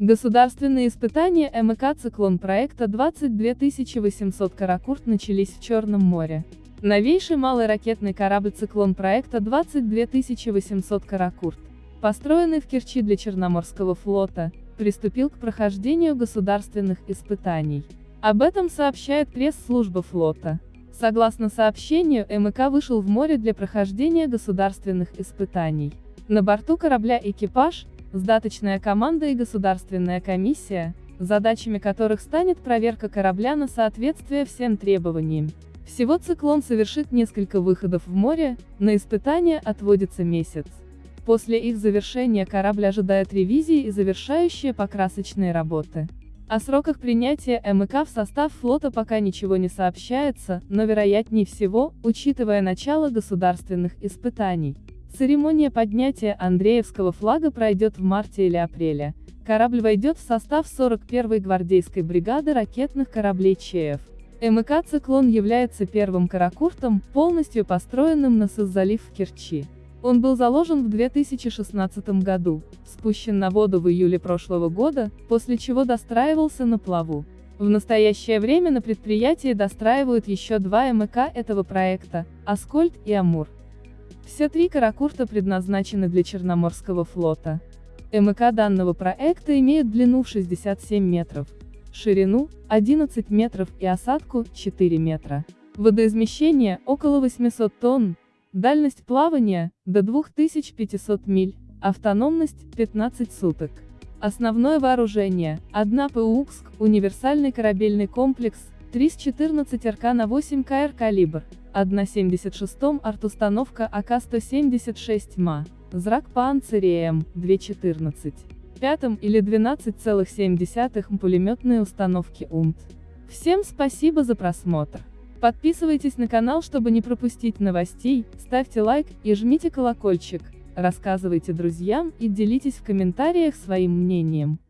Государственные испытания МК «Циклон» проекта 22800 «Каракурт» начались в Черном море. Новейший малый ракетный корабль «Циклон» проекта 22800 «Каракурт», построенный в Керчи для Черноморского флота, приступил к прохождению государственных испытаний. Об этом сообщает пресс-служба флота. Согласно сообщению, МК вышел в море для прохождения государственных испытаний. На борту корабля экипаж, сдаточная команда и государственная комиссия, задачами которых станет проверка корабля на соответствие всем требованиям. Всего циклон совершит несколько выходов в море, на испытания отводится месяц. После их завершения корабль ожидает ревизии и завершающие покрасочные работы. О сроках принятия МК в состав флота пока ничего не сообщается, но вероятнее всего, учитывая начало государственных испытаний. Церемония поднятия Андреевского флага пройдет в марте или апреле. Корабль войдет в состав 41-й гвардейской бригады ракетных кораблей ЧФ. МК «Циклон» является первым каракуртом, полностью построенным на Сыз-залив в Керчи. Он был заложен в 2016 году, спущен на воду в июле прошлого года, после чего достраивался на плаву. В настоящее время на предприятии достраивают еще два МК этого проекта – «Аскольд» и «Амур». Все три каракурта предназначены для Черноморского флота. МК данного проекта имеет длину в 67 метров, ширину – 11 метров и осадку – 4 метра. Водоизмещение – около 800 тонн, дальность плавания – до 2500 миль, автономность – 15 суток. Основное вооружение – 1 ПУКСК, универсальный корабельный комплекс, 314 РК на 8 КР калибр, 1,76 артустановка АК-176 МА, зрак Панцирь М, 214. Пятом или 12,7 пулеметные установки УМТ. Всем спасибо за просмотр. Подписывайтесь на канал, чтобы не пропустить новостей, ставьте лайк и жмите колокольчик, рассказывайте друзьям и делитесь в комментариях своим мнением.